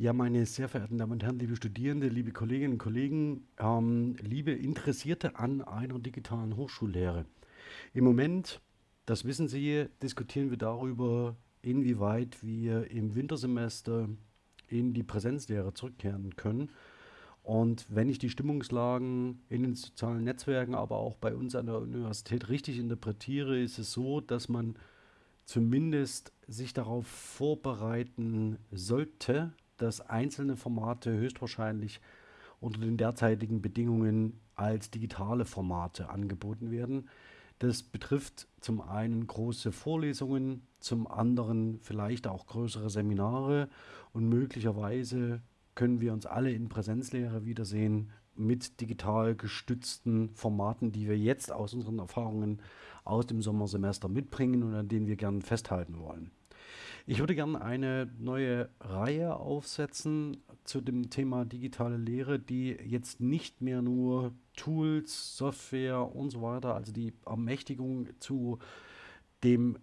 Ja, meine sehr verehrten Damen und Herren, liebe Studierende, liebe Kolleginnen und Kollegen, ähm, liebe Interessierte an einer digitalen Hochschullehre. Im Moment, das wissen Sie, diskutieren wir darüber, inwieweit wir im Wintersemester in die Präsenzlehre zurückkehren können. Und wenn ich die Stimmungslagen in den sozialen Netzwerken, aber auch bei uns an der Universität richtig interpretiere, ist es so, dass man zumindest sich darauf vorbereiten sollte, dass einzelne Formate höchstwahrscheinlich unter den derzeitigen Bedingungen als digitale Formate angeboten werden. Das betrifft zum einen große Vorlesungen, zum anderen vielleicht auch größere Seminare und möglicherweise können wir uns alle in Präsenzlehre wiedersehen mit digital gestützten Formaten, die wir jetzt aus unseren Erfahrungen aus dem Sommersemester mitbringen und an denen wir gerne festhalten wollen. Ich würde gerne eine neue Reihe aufsetzen zu dem Thema digitale Lehre, die jetzt nicht mehr nur Tools, Software und so weiter, also die Ermächtigung zu dem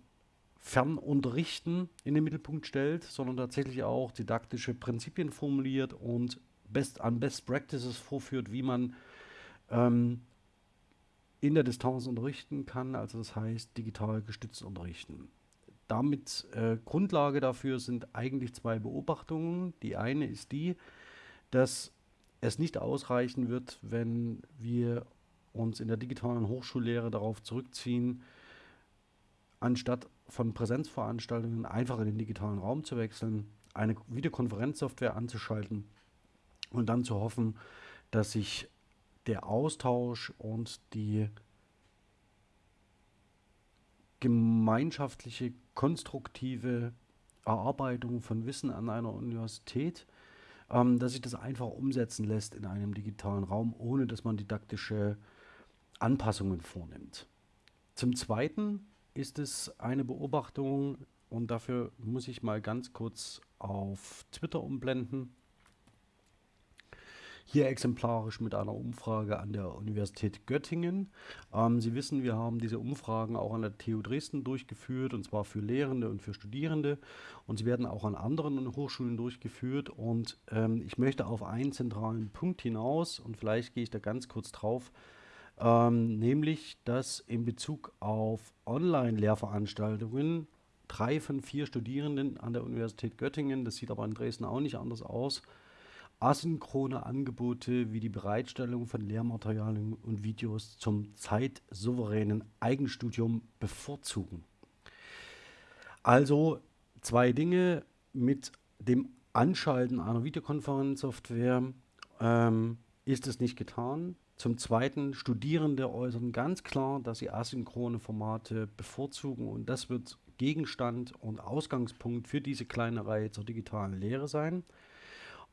Fernunterrichten in den Mittelpunkt stellt, sondern tatsächlich auch didaktische Prinzipien formuliert und best, an Best Practices vorführt, wie man ähm, in der Distanz unterrichten kann, also das heißt digital gestützt unterrichten damit äh, Grundlage dafür sind eigentlich zwei Beobachtungen. Die eine ist die, dass es nicht ausreichen wird, wenn wir uns in der digitalen Hochschullehre darauf zurückziehen, anstatt von Präsenzveranstaltungen einfach in den digitalen Raum zu wechseln, eine Videokonferenzsoftware anzuschalten und dann zu hoffen, dass sich der Austausch und die gemeinschaftliche, konstruktive Erarbeitung von Wissen an einer Universität, ähm, dass sich das einfach umsetzen lässt in einem digitalen Raum, ohne dass man didaktische Anpassungen vornimmt. Zum Zweiten ist es eine Beobachtung, und dafür muss ich mal ganz kurz auf Twitter umblenden. Hier exemplarisch mit einer Umfrage an der Universität Göttingen. Ähm, Sie wissen, wir haben diese Umfragen auch an der TU Dresden durchgeführt, und zwar für Lehrende und für Studierende. Und sie werden auch an anderen Hochschulen durchgeführt. Und ähm, ich möchte auf einen zentralen Punkt hinaus, und vielleicht gehe ich da ganz kurz drauf, ähm, nämlich, dass in Bezug auf Online-Lehrveranstaltungen drei von vier Studierenden an der Universität Göttingen, das sieht aber in Dresden auch nicht anders aus, asynchrone Angebote wie die Bereitstellung von Lehrmaterialien und Videos zum zeitsouveränen Eigenstudium bevorzugen. Also zwei Dinge mit dem Anschalten einer Videokonferenzsoftware ähm, ist es nicht getan. Zum Zweiten, Studierende äußern ganz klar, dass sie asynchrone Formate bevorzugen und das wird Gegenstand und Ausgangspunkt für diese kleine Reihe zur digitalen Lehre sein.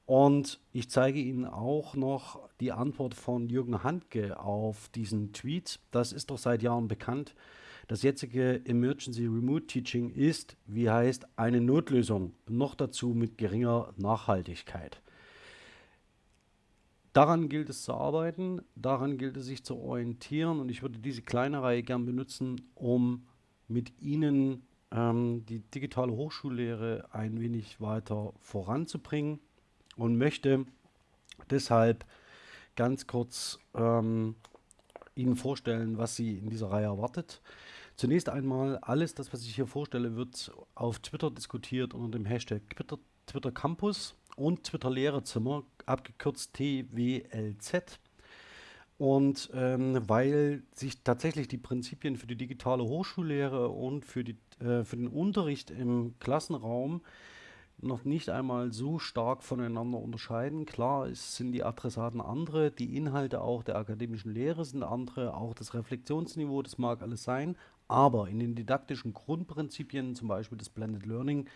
Und ich zeige Ihnen auch noch die Antwort von Jürgen Handke auf diesen Tweet. Das ist doch seit Jahren bekannt. Das jetzige Emergency Remote Teaching ist, wie heißt, eine Notlösung, noch dazu mit geringer Nachhaltigkeit. Daran gilt es zu arbeiten, daran gilt es sich zu orientieren und ich würde diese kleine Reihe gern benutzen, um mit Ihnen ähm, die digitale Hochschullehre ein wenig weiter voranzubringen und möchte deshalb ganz kurz ähm, Ihnen vorstellen, was Sie in dieser Reihe erwartet. Zunächst einmal, alles das, was ich hier vorstelle, wird auf Twitter diskutiert unter dem Hashtag Twitter, Twitter Campus und Twitter Lehrerzimmer, abgekürzt TWLZ. Und ähm, weil sich tatsächlich die Prinzipien für die digitale Hochschullehre und für, die, äh, für den Unterricht im Klassenraum noch nicht einmal so stark voneinander unterscheiden. Klar, es sind die Adressaten andere, die Inhalte auch der akademischen Lehre sind andere, auch das Reflexionsniveau, das mag alles sein, aber in den didaktischen Grundprinzipien, zum Beispiel das Blended Learning,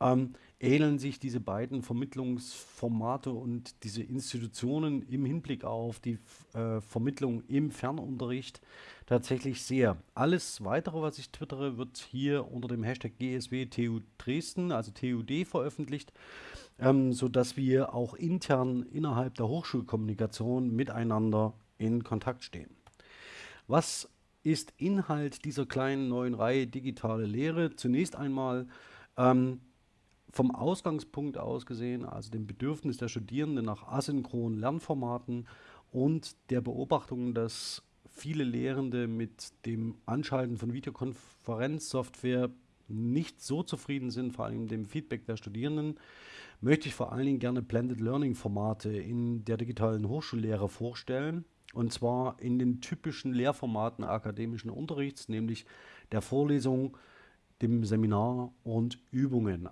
ähm, ähneln sich diese beiden Vermittlungsformate und diese Institutionen im Hinblick auf die äh, Vermittlung im Fernunterricht tatsächlich sehr. Alles weitere, was ich twittere, wird hier unter dem Hashtag GSW TU Dresden, also TUD, veröffentlicht, ähm, sodass wir auch intern innerhalb der Hochschulkommunikation miteinander in Kontakt stehen. Was ist Inhalt dieser kleinen neuen Reihe digitale Lehre? Zunächst einmal ähm, vom Ausgangspunkt aus gesehen, also dem Bedürfnis der Studierenden nach asynchronen Lernformaten und der Beobachtung, dass viele Lehrende mit dem Anschalten von Videokonferenzsoftware nicht so zufrieden sind, vor allem dem Feedback der Studierenden, möchte ich vor allen Dingen gerne Blended Learning Formate in der digitalen Hochschullehre vorstellen. Und zwar in den typischen Lehrformaten akademischen Unterrichts, nämlich der Vorlesung, dem Seminar und Übungen,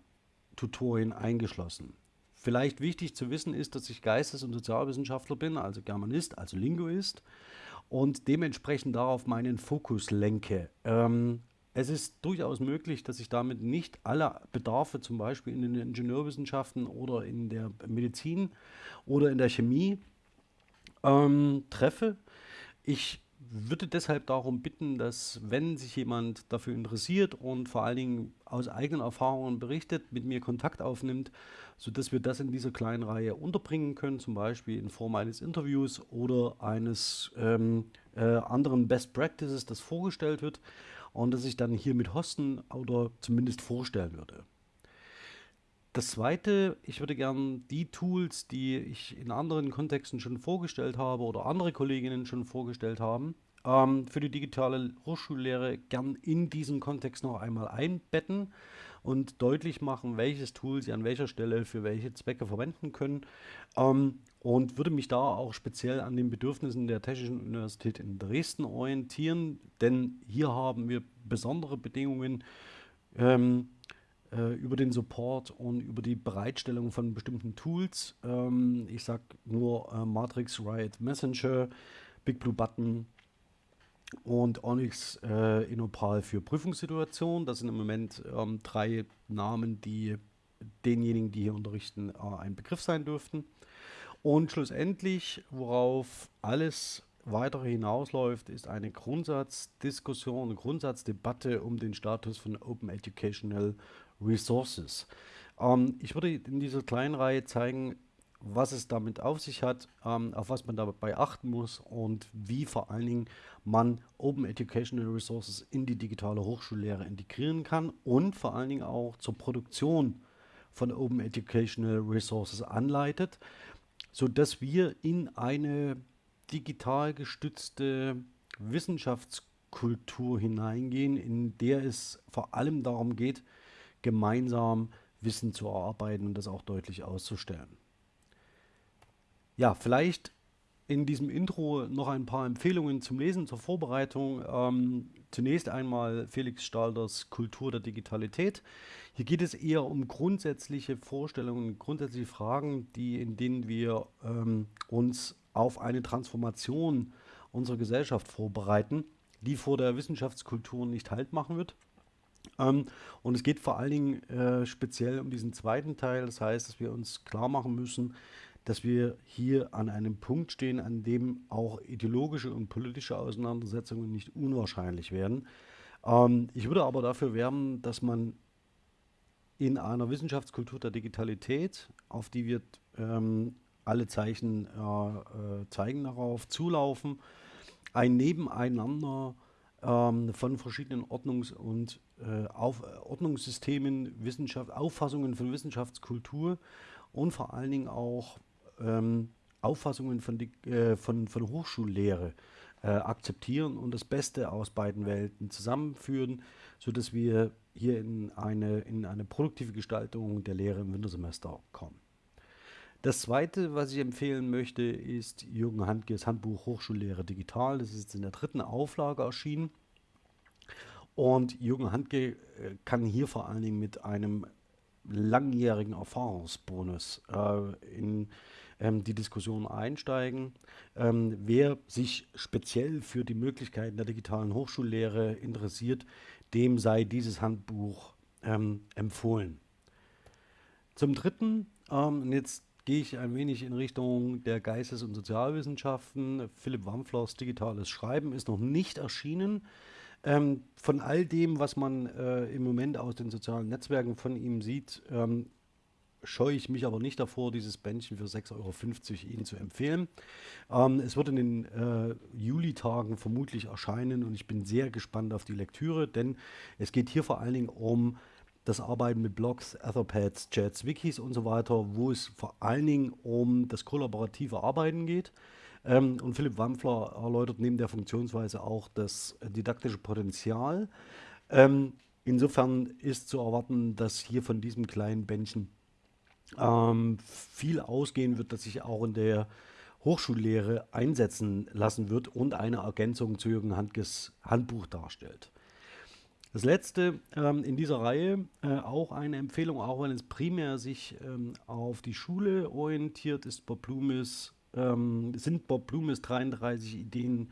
Tutorien eingeschlossen. Vielleicht wichtig zu wissen ist, dass ich Geistes- und Sozialwissenschaftler bin, also Germanist, also Linguist und dementsprechend darauf meinen Fokus lenke. Ähm, es ist durchaus möglich, dass ich damit nicht alle Bedarfe zum Beispiel in den Ingenieurwissenschaften oder in der Medizin oder in der Chemie ähm, treffe. Ich würde deshalb darum bitten, dass wenn sich jemand dafür interessiert und vor allen Dingen aus eigenen Erfahrungen berichtet, mit mir Kontakt aufnimmt, sodass wir das in dieser kleinen Reihe unterbringen können, zum Beispiel in Form eines Interviews oder eines ähm, äh, anderen Best Practices, das vorgestellt wird und das ich dann hier mit hosten oder zumindest vorstellen würde. Das zweite, ich würde gern die Tools, die ich in anderen Kontexten schon vorgestellt habe oder andere Kolleginnen schon vorgestellt haben, ähm, für die digitale Hochschullehre gern in diesen Kontext noch einmal einbetten und deutlich machen, welches Tool Sie an welcher Stelle für welche Zwecke verwenden können. Ähm, und würde mich da auch speziell an den Bedürfnissen der Technischen Universität in Dresden orientieren, denn hier haben wir besondere Bedingungen. Ähm, äh, über den Support und über die Bereitstellung von bestimmten Tools. Ähm, ich sage nur äh, Matrix, Riot Messenger, Big Blue Button und Onyx äh, Inopal für Prüfungssituationen. Das sind im Moment ähm, drei Namen, die denjenigen, die hier unterrichten, äh, ein Begriff sein dürften. Und schlussendlich, worauf alles weitere hinausläuft, ist eine Grundsatzdiskussion, eine Grundsatzdebatte um den Status von Open Educational Resources. Ähm, ich würde in dieser kleinen Reihe zeigen, was es damit auf sich hat, ähm, auf was man dabei achten muss und wie vor allen Dingen man Open Educational Resources in die digitale Hochschullehre integrieren kann und vor allen Dingen auch zur Produktion von Open Educational Resources anleitet, sodass wir in eine digital gestützte Wissenschaftskultur hineingehen, in der es vor allem darum geht, gemeinsam Wissen zu erarbeiten und das auch deutlich auszustellen. Ja, vielleicht in diesem Intro noch ein paar Empfehlungen zum Lesen, zur Vorbereitung. Ähm, zunächst einmal Felix Stalders Kultur der Digitalität. Hier geht es eher um grundsätzliche Vorstellungen, grundsätzliche Fragen, die, in denen wir ähm, uns auf eine Transformation unserer Gesellschaft vorbereiten, die vor der Wissenschaftskultur nicht Halt machen wird. Ähm, und es geht vor allen Dingen äh, speziell um diesen zweiten Teil. Das heißt, dass wir uns klar machen müssen, dass wir hier an einem Punkt stehen, an dem auch ideologische und politische Auseinandersetzungen nicht unwahrscheinlich werden. Ähm, ich würde aber dafür werben, dass man in einer Wissenschaftskultur der Digitalität, auf die wir ähm, alle Zeichen äh, äh, zeigen darauf, zulaufen, ein Nebeneinander ähm, von verschiedenen Ordnungs- und auf, Ordnungssystemen, Wissenschaft, Auffassungen von Wissenschaftskultur und vor allen Dingen auch ähm, Auffassungen von, die, äh, von, von Hochschullehre äh, akzeptieren und das Beste aus beiden Welten zusammenführen, sodass wir hier in eine, in eine produktive Gestaltung der Lehre im Wintersemester kommen. Das zweite, was ich empfehlen möchte, ist Jürgen Handkes Handbuch Hochschullehre Digital. Das ist jetzt in der dritten Auflage erschienen. Und Jürgen Handke äh, kann hier vor allen Dingen mit einem langjährigen Erfahrungsbonus äh, in ähm, die Diskussion einsteigen. Ähm, wer sich speziell für die Möglichkeiten der digitalen Hochschullehre interessiert, dem sei dieses Handbuch ähm, empfohlen. Zum Dritten, ähm, jetzt gehe ich ein wenig in Richtung der Geistes- und Sozialwissenschaften. Philipp Wampflers Digitales Schreiben ist noch nicht erschienen. Ähm, von all dem, was man äh, im Moment aus den sozialen Netzwerken von ihm sieht, ähm, scheue ich mich aber nicht davor, dieses Bändchen für 6,50 Euro Ihnen zu empfehlen. Ähm, es wird in den äh, Juli-Tagen vermutlich erscheinen und ich bin sehr gespannt auf die Lektüre, denn es geht hier vor allen Dingen um das Arbeiten mit Blogs, Etherpads, Chats, Wikis und so weiter, wo es vor allen Dingen um das kollaborative Arbeiten geht. Ähm, und Philipp Wampfler erläutert neben der Funktionsweise auch das didaktische Potenzial. Ähm, insofern ist zu erwarten, dass hier von diesem kleinen Bändchen ähm, viel ausgehen wird, das sich auch in der Hochschullehre einsetzen lassen wird und eine Ergänzung zu Jürgen Handkes Handbuch darstellt. Das letzte ähm, in dieser Reihe, äh, auch eine Empfehlung, auch wenn es primär sich ähm, auf die Schule orientiert, ist Bob Blumes, ähm, sind Bob Blumes 33 Ideen,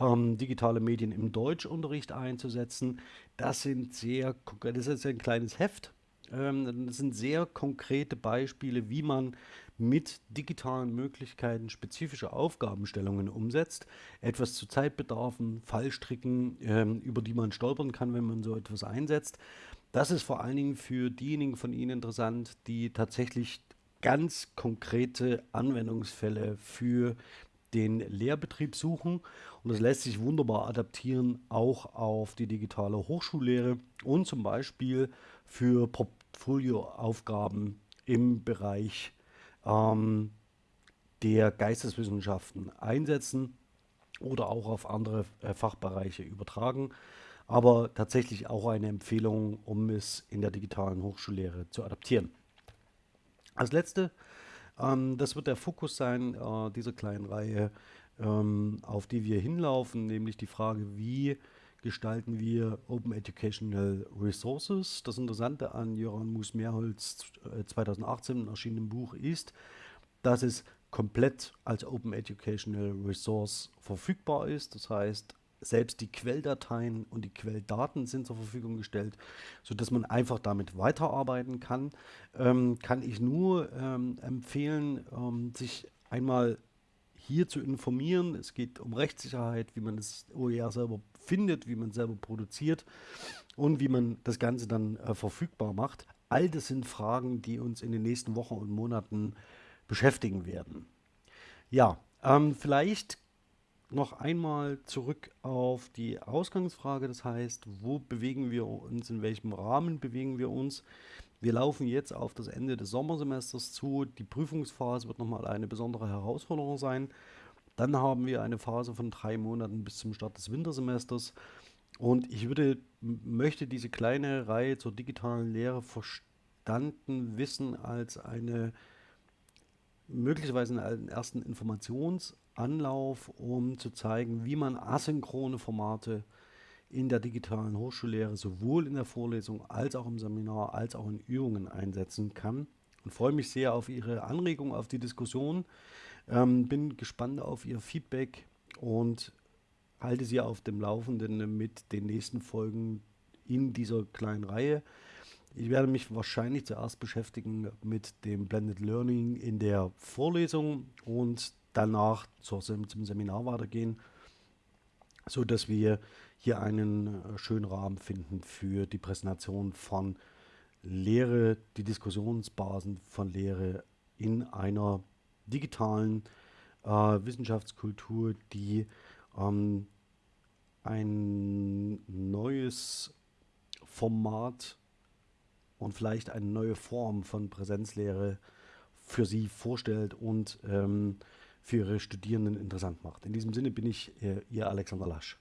ähm, digitale Medien im Deutschunterricht einzusetzen. Das sind sehr, das ist ein kleines Heft. Ähm, das sind sehr konkrete Beispiele, wie man mit digitalen Möglichkeiten spezifische Aufgabenstellungen umsetzt, etwas zu Zeitbedarfen, Fallstricken, ähm, über die man stolpern kann, wenn man so etwas einsetzt. Das ist vor allen Dingen für diejenigen von Ihnen interessant, die tatsächlich ganz konkrete Anwendungsfälle für den Lehrbetrieb suchen. Und das lässt sich wunderbar adaptieren, auch auf die digitale Hochschullehre und zum Beispiel für Portfolioaufgaben im Bereich ähm, der Geisteswissenschaften einsetzen oder auch auf andere äh, Fachbereiche übertragen. Aber tatsächlich auch eine Empfehlung, um es in der digitalen Hochschullehre zu adaptieren. Als letzte, ähm, das wird der Fokus sein äh, dieser kleinen Reihe, ähm, auf die wir hinlaufen, nämlich die Frage, wie gestalten wir Open Educational Resources. Das Interessante an Jöran Mus-Mehrholz 2018 erschienenem Buch ist, dass es komplett als Open Educational Resource verfügbar ist. Das heißt, selbst die Quelldateien und die Quelldaten sind zur Verfügung gestellt, sodass man einfach damit weiterarbeiten kann. Ähm, kann ich nur ähm, empfehlen, ähm, sich einmal hier zu informieren. Es geht um Rechtssicherheit, wie man das OER selber findet, wie man selber produziert und wie man das Ganze dann äh, verfügbar macht. All das sind Fragen, die uns in den nächsten Wochen und Monaten beschäftigen werden. Ja, ähm, vielleicht noch einmal zurück auf die Ausgangsfrage, das heißt, wo bewegen wir uns, in welchem Rahmen bewegen wir uns. Wir laufen jetzt auf das Ende des Sommersemesters zu. Die Prüfungsphase wird nochmal eine besondere Herausforderung sein. Dann haben wir eine Phase von drei Monaten bis zum Start des Wintersemesters. Und ich würde, möchte diese kleine Reihe zur digitalen Lehre verstanden wissen als eine möglicherweise einen ersten Informationsanlauf, um zu zeigen, wie man asynchrone Formate in der digitalen Hochschullehre sowohl in der Vorlesung als auch im Seminar als auch in Übungen einsetzen kann. Und freue mich sehr auf Ihre Anregung, auf die Diskussion. Ähm, bin gespannt auf Ihr Feedback und halte Sie auf dem Laufenden mit den nächsten Folgen in dieser kleinen Reihe. Ich werde mich wahrscheinlich zuerst beschäftigen mit dem Blended Learning in der Vorlesung und danach zum Seminar weitergehen, so dass wir hier einen äh, schönen Rahmen finden für die Präsentation von Lehre, die Diskussionsbasen von Lehre in einer digitalen äh, Wissenschaftskultur, die ähm, ein neues Format und vielleicht eine neue Form von Präsenzlehre für sie vorstellt und ähm, für ihre Studierenden interessant macht. In diesem Sinne bin ich äh, Ihr Alexander Lasch.